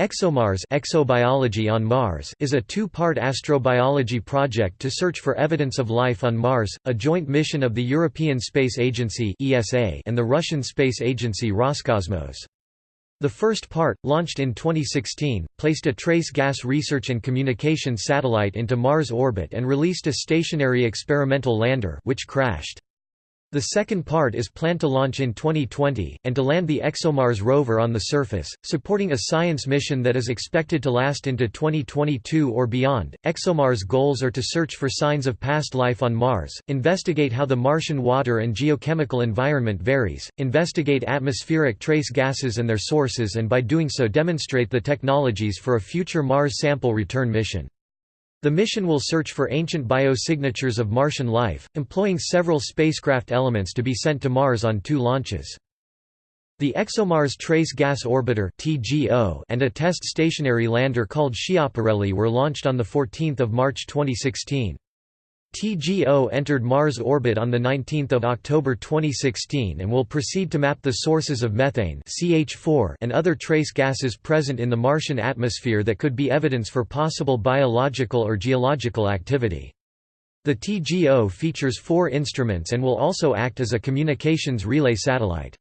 ExoMars Exobiology on Mars is a two-part astrobiology project to search for evidence of life on Mars, a joint mission of the European Space Agency (ESA) and the Russian space agency Roscosmos. The first part, launched in 2016, placed a trace gas research and communication satellite into Mars orbit and released a stationary experimental lander which crashed. The second part is planned to launch in 2020, and to land the ExoMars rover on the surface, supporting a science mission that is expected to last into 2022 or beyond. ExoMars' goals are to search for signs of past life on Mars, investigate how the Martian water and geochemical environment varies, investigate atmospheric trace gases and their sources, and by doing so demonstrate the technologies for a future Mars sample return mission. The mission will search for ancient biosignatures of Martian life, employing several spacecraft elements to be sent to Mars on two launches. The ExoMars Trace Gas Orbiter and a test stationary lander called Schiaparelli were launched on 14 March 2016. TGO entered Mars orbit on 19 October 2016 and will proceed to map the sources of methane CH4 and other trace gases present in the Martian atmosphere that could be evidence for possible biological or geological activity. The TGO features four instruments and will also act as a communications relay satellite.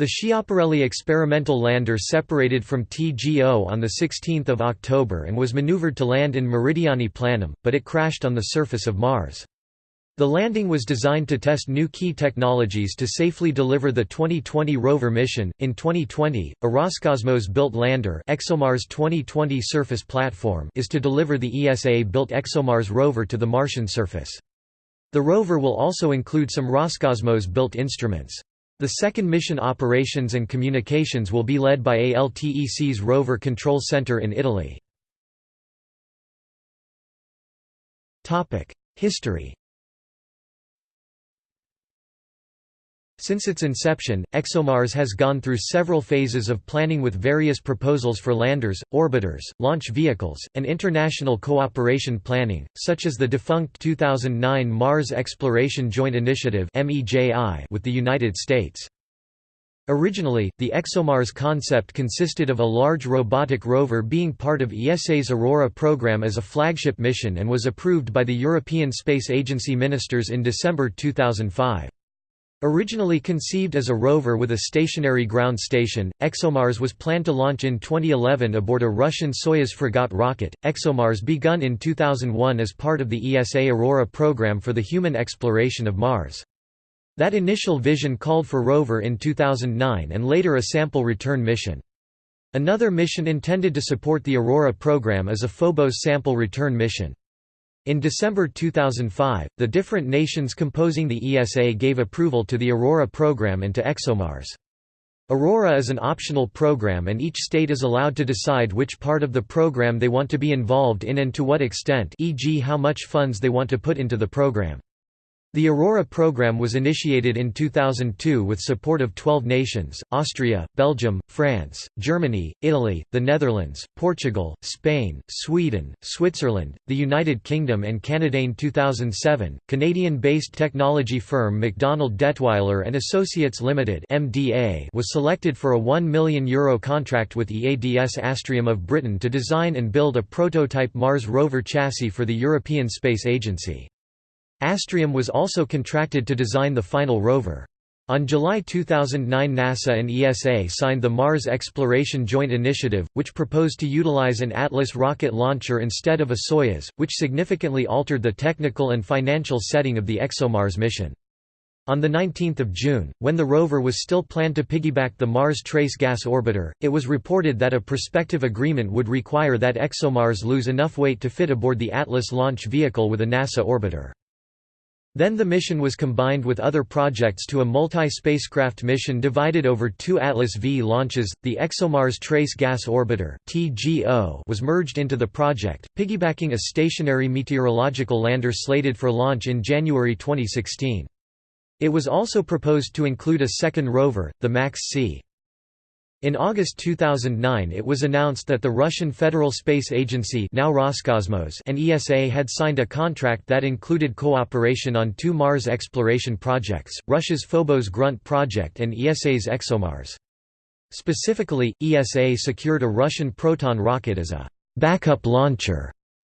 The Schiaparelli experimental lander separated from TGO on 16 October and was maneuvered to land in Meridiani Planum, but it crashed on the surface of Mars. The landing was designed to test new key technologies to safely deliver the 2020 rover mission. In 2020, a Roscosmos built lander, ExoMars 2020 surface platform, is to deliver the ESA built ExoMars rover to the Martian surface. The rover will also include some Roscosmos built instruments. The second mission operations and communications will be led by ALTEC's Rover Control Center in Italy. History Since its inception, ExoMars has gone through several phases of planning with various proposals for landers, orbiters, launch vehicles, and international cooperation planning, such as the defunct 2009 Mars Exploration Joint Initiative with the United States. Originally, the ExoMars concept consisted of a large robotic rover being part of ESA's Aurora program as a flagship mission and was approved by the European Space Agency ministers in December 2005. Originally conceived as a rover with a stationary ground station, ExoMars was planned to launch in 2011 aboard a Russian Soyuz Fregat rocket. ExoMars begun in 2001 as part of the ESA Aurora program for the human exploration of Mars. That initial vision called for rover in 2009 and later a sample return mission. Another mission intended to support the Aurora program is a Phobos sample return mission. In December 2005, the different nations composing the ESA gave approval to the Aurora program and to ExoMars. Aurora is an optional program and each state is allowed to decide which part of the program they want to be involved in and to what extent e.g. how much funds they want to put into the program. The Aurora program was initiated in 2002 with support of 12 nations, Austria, Belgium, France, Germany, Italy, the Netherlands, Portugal, Spain, Sweden, Switzerland, the United Kingdom and Canada. In 2007, Canadian-based technology firm Macdonald Dettwiler and Associates Limited (MDA) was selected for a 1 million euro contract with EADS Astrium of Britain to design and build a prototype Mars rover chassis for the European Space Agency. Astrium was also contracted to design the final rover. On July 2009 NASA and ESA signed the Mars Exploration Joint Initiative, which proposed to utilize an Atlas rocket launcher instead of a Soyuz, which significantly altered the technical and financial setting of the ExoMars mission. On 19 June, when the rover was still planned to piggyback the Mars Trace Gas Orbiter, it was reported that a prospective agreement would require that ExoMars lose enough weight to fit aboard the Atlas launch vehicle with a NASA orbiter. Then the mission was combined with other projects to a multi-spacecraft mission divided over two Atlas V launches. The ExoMars Trace Gas Orbiter (TGO) was merged into the project, piggybacking a stationary meteorological lander slated for launch in January 2016. It was also proposed to include a second rover, the MAX-C. In August 2009 it was announced that the Russian Federal Space Agency now Roscosmos and ESA had signed a contract that included cooperation on two Mars exploration projects, Russia's Phobos Grunt project and ESA's ExoMars. Specifically, ESA secured a Russian Proton rocket as a backup launcher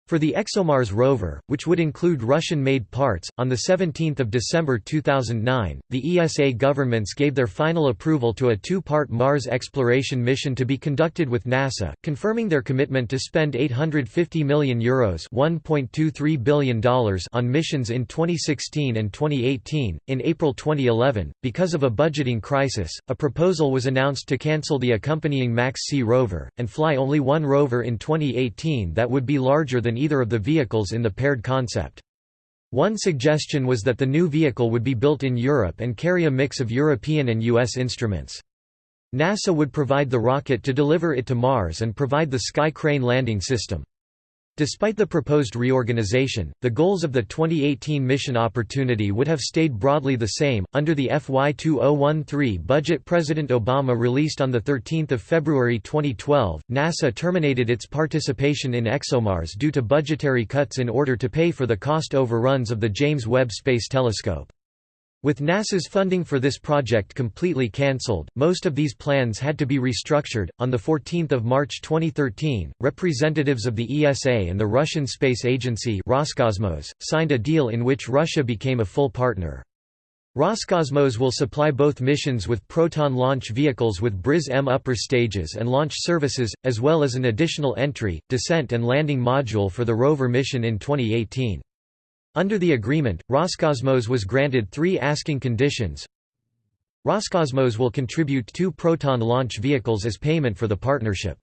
for the ExoMars rover, which would include Russian-made parts, on 17 December 2009, the ESA governments gave their final approval to a two-part Mars exploration mission to be conducted with NASA, confirming their commitment to spend €850 million, Euros $1.23 billion on missions in 2016 and 2018. In April 2011, because of a budgeting crisis, a proposal was announced to cancel the accompanying MAX-C rover, and fly only one rover in 2018 that would be larger than either of the vehicles in the paired concept. One suggestion was that the new vehicle would be built in Europe and carry a mix of European and US instruments. NASA would provide the rocket to deliver it to Mars and provide the Sky Crane landing system. Despite the proposed reorganization, the goals of the 2018 mission opportunity would have stayed broadly the same. Under the FY 2013 budget President Obama released on 13 February 2012, NASA terminated its participation in ExoMars due to budgetary cuts in order to pay for the cost overruns of the James Webb Space Telescope. With NASA's funding for this project completely cancelled, most of these plans had to be restructured. On 14 March 2013, representatives of the ESA and the Russian Space Agency Roscosmos, signed a deal in which Russia became a full partner. Roscosmos will supply both missions with Proton launch vehicles with Briz-M upper stages and launch services, as well as an additional entry, descent and landing module for the rover mission in 2018. Under the agreement, Roscosmos was granted three asking conditions. Roscosmos will contribute two Proton launch vehicles as payment for the partnership.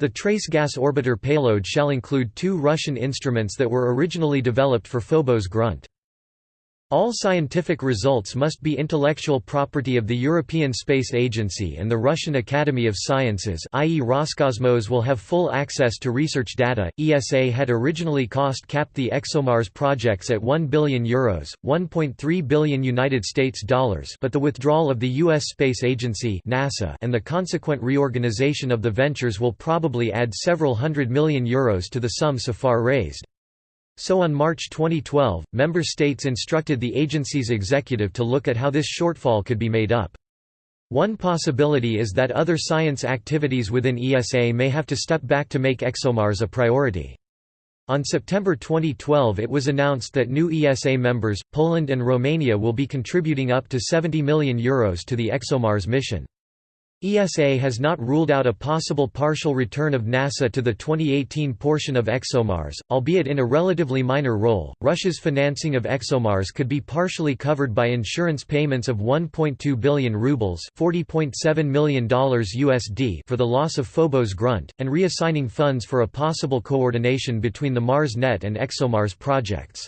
The Trace Gas Orbiter payload shall include two Russian instruments that were originally developed for Phobos Grunt. All scientific results must be intellectual property of the European Space Agency and the Russian Academy of Sciences i.e. Roscosmos will have full access to research data. ESA had originally cost capped the ExoMars projects at 1 billion euros, 1.3 billion United States dollars, but the withdrawal of the US Space Agency (NASA) and the consequent reorganization of the ventures will probably add several hundred million euros to the sum so far raised. So on March 2012, member states instructed the agency's executive to look at how this shortfall could be made up. One possibility is that other science activities within ESA may have to step back to make ExoMars a priority. On September 2012 it was announced that new ESA members, Poland and Romania will be contributing up to €70 million Euros to the ExoMars mission. ESA has not ruled out a possible partial return of NASA to the 2018 portion of ExoMars, albeit in a relatively minor role. Russia's financing of ExoMars could be partially covered by insurance payments of 1.2 billion rubles $40.7 million USD for the loss of Phobos Grunt, and reassigning funds for a possible coordination between the MarsNet and ExoMars projects.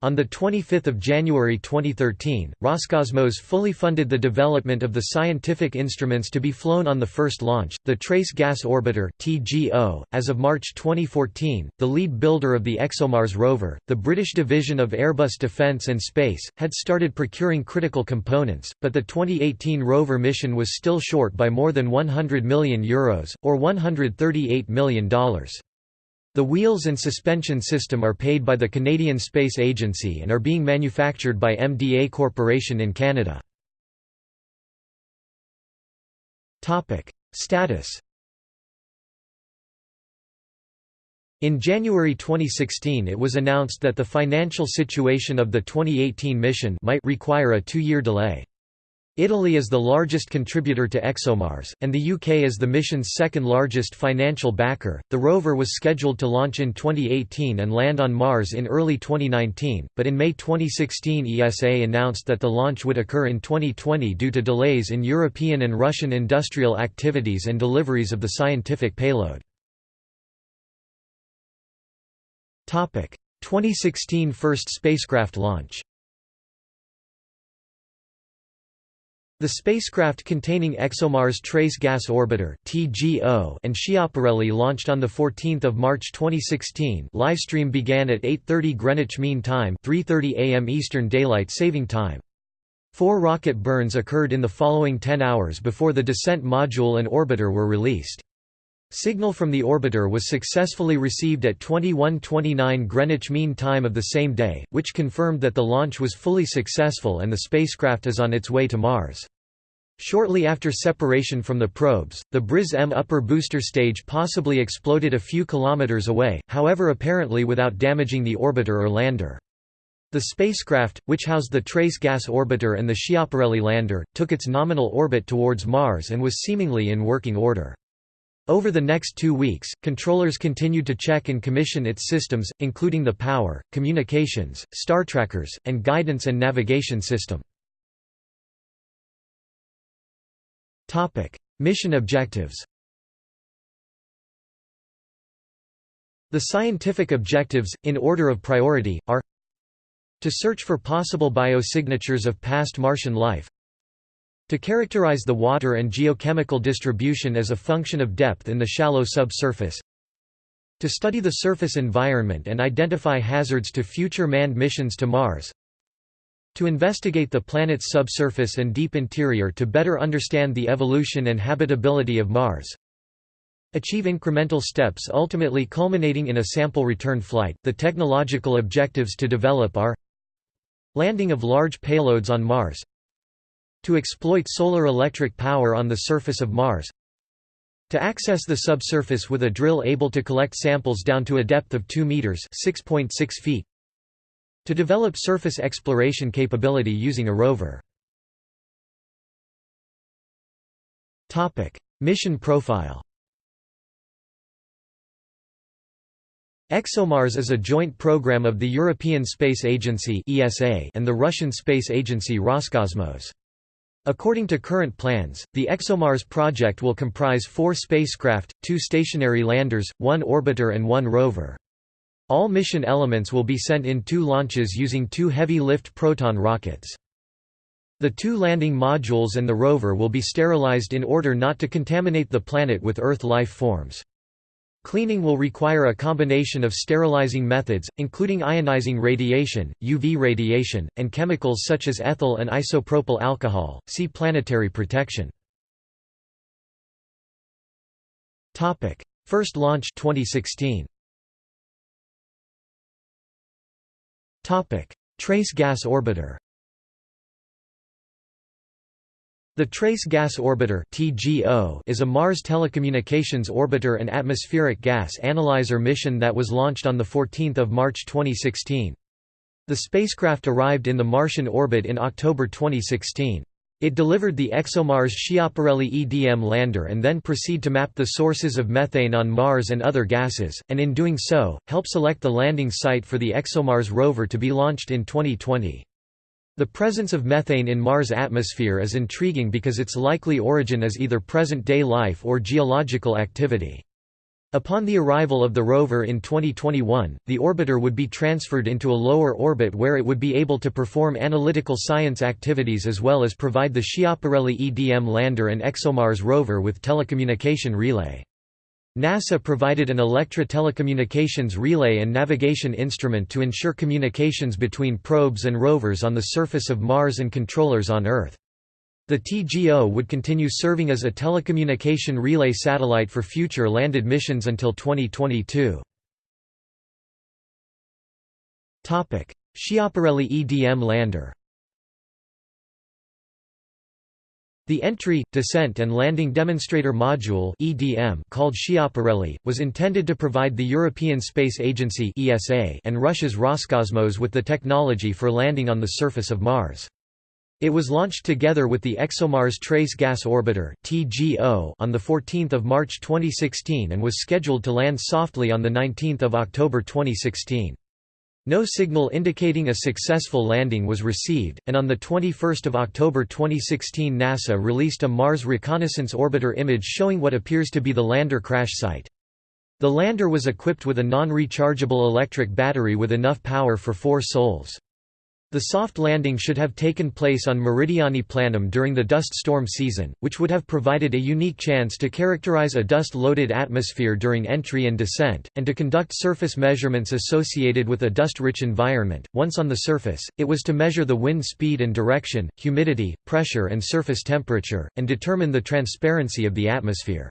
On 25 January 2013, Roscosmos fully funded the development of the scientific instruments to be flown on the first launch, the Trace Gas Orbiter (TGO). As of March 2014, the lead builder of the ExoMars rover, the British division of Airbus Defence and Space, had started procuring critical components, but the 2018 rover mission was still short by more than 100 million euros or $138 million. The wheels and suspension system are paid by the Canadian Space Agency and are being manufactured by MDA Corporation in Canada. Status In January 2016 it was announced that the financial situation of the 2018 mission might require a two-year delay. Italy is the largest contributor to ExoMars, and the UK is the mission's second largest financial backer. The rover was scheduled to launch in 2018 and land on Mars in early 2019, but in May 2016 ESA announced that the launch would occur in 2020 due to delays in European and Russian industrial activities and deliveries of the scientific payload. 2016 first spacecraft launch The spacecraft containing ExoMars Trace Gas Orbiter (TGO) and Schiaparelli launched on the 14th of March 2016. Livestream began at 8:30 Greenwich Mean Time, 3:30 a.m. Eastern Daylight Saving Time. Four rocket burns occurred in the following 10 hours before the descent module and orbiter were released. Signal from the orbiter was successfully received at 21:29 Greenwich Mean Time of the same day, which confirmed that the launch was fully successful and the spacecraft is on its way to Mars. Shortly after separation from the probes, the Briz-M upper booster stage possibly exploded a few kilometers away, however apparently without damaging the orbiter or lander. The spacecraft, which housed the Trace Gas Orbiter and the Schiaparelli lander, took its nominal orbit towards Mars and was seemingly in working order. Over the next two weeks, controllers continued to check and commission its systems, including the power, communications, star trackers, and guidance and navigation system. Mission objectives The scientific objectives, in order of priority, are to search for possible biosignatures of past Martian life to characterize the water and geochemical distribution as a function of depth in the shallow subsurface to study the surface environment and identify hazards to future manned missions to Mars to investigate the planet's subsurface and deep interior to better understand the evolution and habitability of Mars achieve incremental steps ultimately culminating in a sample return flight. The technological objectives to develop are Landing of large payloads on Mars To exploit solar electric power on the surface of Mars To access the subsurface with a drill able to collect samples down to a depth of 2 meters (6.6 feet). To develop surface exploration capability using a rover. Topic: Mission profile. ExoMars is a joint program of the European Space Agency and the Russian space agency Roscosmos. According to current plans, the ExoMars project will comprise four spacecraft, two stationary landers, one orbiter and one rover. All mission elements will be sent in two launches using two heavy-lift Proton rockets. The two landing modules and the rover will be sterilized in order not to contaminate the planet with Earth life forms. Cleaning will require a combination of sterilizing methods, including ionizing radiation, UV radiation, and chemicals such as ethyl and isopropyl alcohol. See planetary protection. Topic: First launch 2016. Topic: Trace Gas Orbiter. The Trace Gas Orbiter is a Mars Telecommunications Orbiter and Atmospheric Gas Analyzer mission that was launched on 14 March 2016. The spacecraft arrived in the Martian orbit in October 2016. It delivered the ExoMars Schiaparelli EDM lander and then proceed to map the sources of methane on Mars and other gases, and in doing so, help select the landing site for the ExoMars rover to be launched in 2020. The presence of methane in Mars' atmosphere is intriguing because its likely origin is either present-day life or geological activity. Upon the arrival of the rover in 2021, the orbiter would be transferred into a lower orbit where it would be able to perform analytical science activities as well as provide the Schiaparelli EDM lander and ExoMars rover with telecommunication relay. NASA provided an Electra telecommunications relay and navigation instrument to ensure communications between probes and rovers on the surface of Mars and controllers on Earth. The TGO would continue serving as a telecommunication relay satellite for future landed missions until 2022. Schiaparelli EDM lander The Entry, Descent and Landing Demonstrator Module (EDM) called Schiaparelli was intended to provide the European Space Agency (ESA) and Russia's Roscosmos with the technology for landing on the surface of Mars. It was launched together with the ExoMars Trace Gas Orbiter (TGO) on the 14th of March 2016 and was scheduled to land softly on the 19th of October 2016. No signal indicating a successful landing was received, and on 21 October 2016 NASA released a Mars Reconnaissance Orbiter image showing what appears to be the lander crash site. The lander was equipped with a non-rechargeable electric battery with enough power for four sols. The soft landing should have taken place on Meridiani Planum during the dust storm season, which would have provided a unique chance to characterize a dust-loaded atmosphere during entry and descent, and to conduct surface measurements associated with a dust-rich environment. Once on the surface, it was to measure the wind speed and direction, humidity, pressure and surface temperature, and determine the transparency of the atmosphere.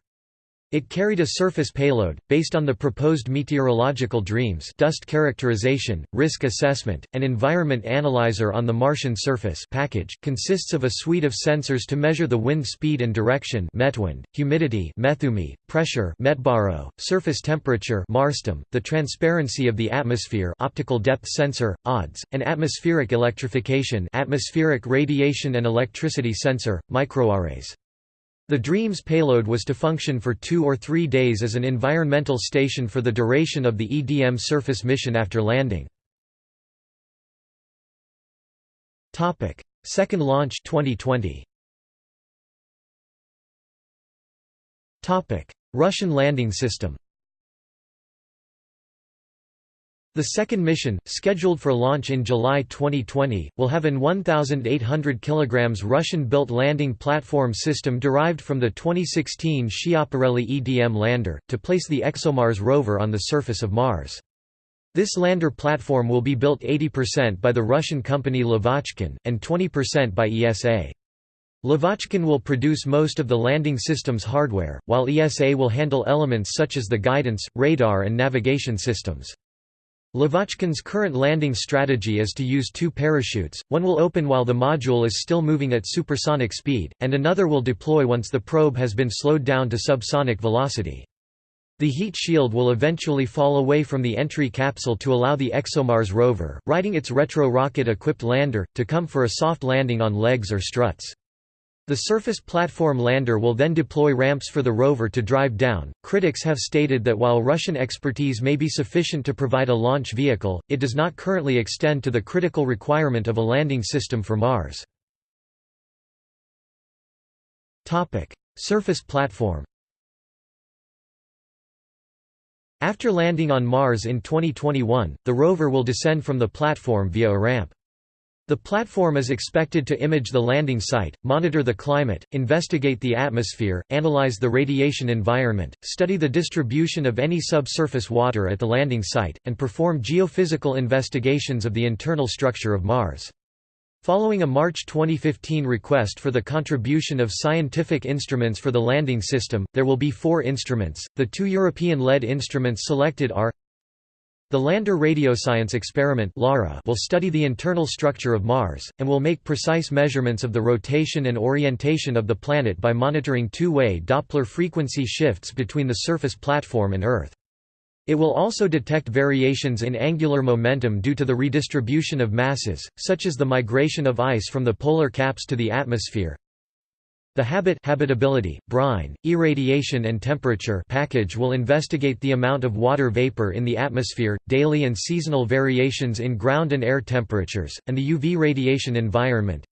It carried a surface payload, based on the proposed meteorological DREAMS dust characterization, risk assessment, and environment analyzer on the Martian surface package, consists of a suite of sensors to measure the wind speed and direction metwind, humidity methumi, pressure metbaro, surface temperature marstem, the transparency of the atmosphere optical depth sensor, odds, and atmospheric electrification atmospheric radiation and electricity sensor, MicroARES. The DREAMS payload was to function for two or three days as an environmental station for the duration of the EDM surface mission after landing. Second launch 2020. Russian landing system The second mission, scheduled for launch in July 2020, will have an 1,800 kg Russian-built landing platform system derived from the 2016 Schiaparelli EDM lander, to place the ExoMars rover on the surface of Mars. This lander platform will be built 80% by the Russian company Lavochkin, and 20% by ESA. Lavochkin will produce most of the landing system's hardware, while ESA will handle elements such as the guidance, radar and navigation systems. Lavochkin's current landing strategy is to use two parachutes, one will open while the module is still moving at supersonic speed, and another will deploy once the probe has been slowed down to subsonic velocity. The heat shield will eventually fall away from the entry capsule to allow the ExoMars rover, riding its retro-rocket-equipped lander, to come for a soft landing on legs or struts. The surface platform lander will then deploy ramps for the rover to drive down. Critics have stated that while Russian expertise may be sufficient to provide a launch vehicle, it does not currently extend to the critical requirement of a landing system for Mars. Topic: Surface platform. After landing on Mars in 2021, the rover will descend from the platform via a ramp. The platform is expected to image the landing site, monitor the climate, investigate the atmosphere, analyze the radiation environment, study the distribution of any subsurface water at the landing site, and perform geophysical investigations of the internal structure of Mars. Following a March 2015 request for the contribution of scientific instruments for the landing system, there will be four instruments. The two European-led instruments selected are the Lander Radioscience Experiment will study the internal structure of Mars, and will make precise measurements of the rotation and orientation of the planet by monitoring two-way Doppler frequency shifts between the surface platform and Earth. It will also detect variations in angular momentum due to the redistribution of masses, such as the migration of ice from the polar caps to the atmosphere, the habit habitability, brine, irradiation and temperature package will investigate the amount of water vapor in the atmosphere, daily and seasonal variations in ground and air temperatures, and the UV radiation environment.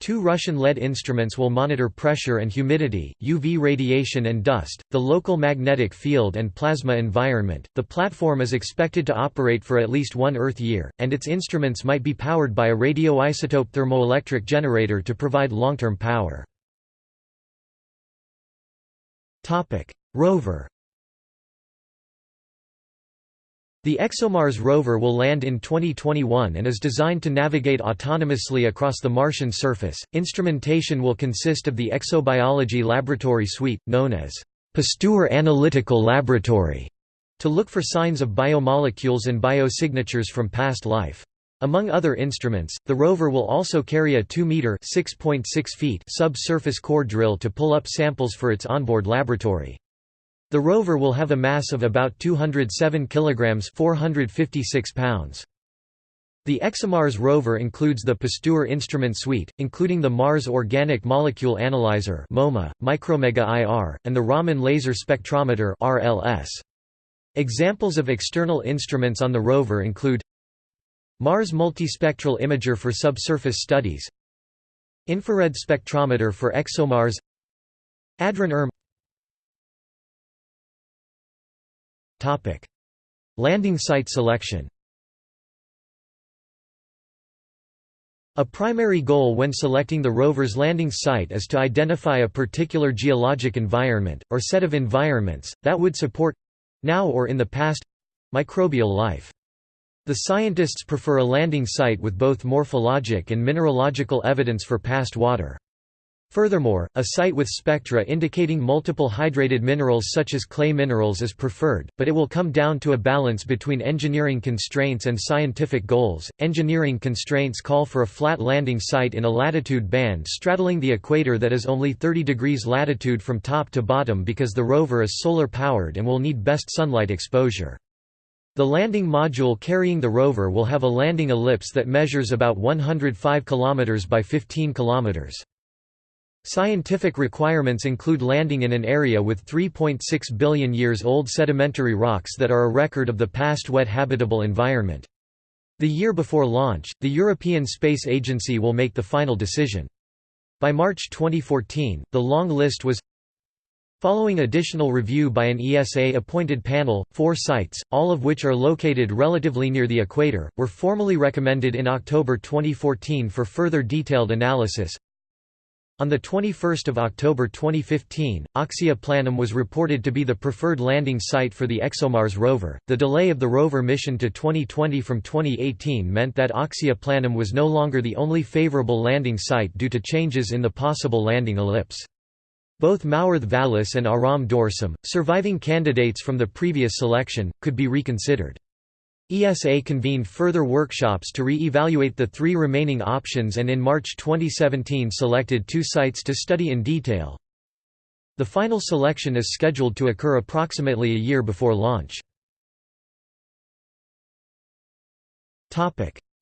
Two Russian-led instruments will monitor pressure and humidity, UV radiation and dust, the local magnetic field and plasma environment. The platform is expected to operate for at least one Earth year, and its instruments might be powered by a radioisotope thermoelectric generator to provide long-term power. Topic: Rover. The ExoMars rover will land in 2021 and is designed to navigate autonomously across the Martian surface. Instrumentation will consist of the Exobiology Laboratory Suite, known as Pasteur Analytical Laboratory, to look for signs of biomolecules and biosignatures from past life. Among other instruments, the rover will also carry a 2-meter (6.6 feet) subsurface core drill to pull up samples for its onboard laboratory. The rover will have a mass of about 207 kilograms (456 pounds). The ExoMars rover includes the Pasteur instrument suite, including the Mars Organic Molecule Analyzer (MOMA), Micromega IR, and the Raman Laser Spectrometer (RLS). Examples of external instruments on the rover include Mars Multispectral Imager for subsurface studies. Infrared spectrometer for ExoMars. Adrone ERM. Landing site selection. A primary goal when selecting the rover's landing site is to identify a particular geologic environment, or set of environments, that would support—now or in the past—microbial life. The scientists prefer a landing site with both morphologic and mineralogical evidence for past water. Furthermore, a site with spectra indicating multiple hydrated minerals such as clay minerals is preferred, but it will come down to a balance between engineering constraints and scientific goals. Engineering constraints call for a flat landing site in a latitude band straddling the equator that is only 30 degrees latitude from top to bottom because the rover is solar powered and will need best sunlight exposure. The landing module carrying the rover will have a landing ellipse that measures about 105 km by 15 km. Scientific requirements include landing in an area with 3.6 billion years old sedimentary rocks that are a record of the past wet habitable environment. The year before launch, the European Space Agency will make the final decision. By March 2014, the long list was Following additional review by an ESA-appointed panel, four sites, all of which are located relatively near the equator, were formally recommended in October 2014 for further detailed analysis. On 21 October 2015, Oxia Planum was reported to be the preferred landing site for the ExoMars rover. The delay of the rover mission to 2020 from 2018 meant that Oxia Planum was no longer the only favorable landing site due to changes in the possible landing ellipse. Both Mawrth Vallis and Aram Dorsum, surviving candidates from the previous selection, could be reconsidered. ESA convened further workshops to re-evaluate the three remaining options and in March 2017 selected two sites to study in detail. The final selection is scheduled to occur approximately a year before launch.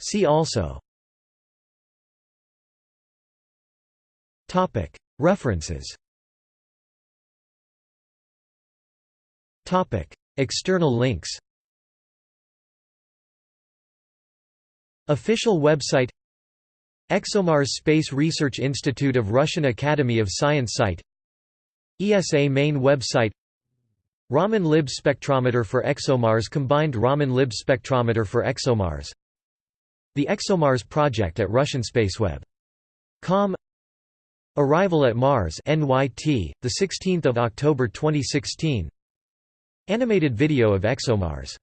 See also References External links Official website ExoMars Space Research Institute of Russian Academy of Science site ESA main website Raman Lib spectrometer for ExoMars combined Raman Lib spectrometer for ExoMars The ExoMars project at Russian spaceweb.com Arrival at Mars NYT the 16th of October 2016 Animated video of ExoMars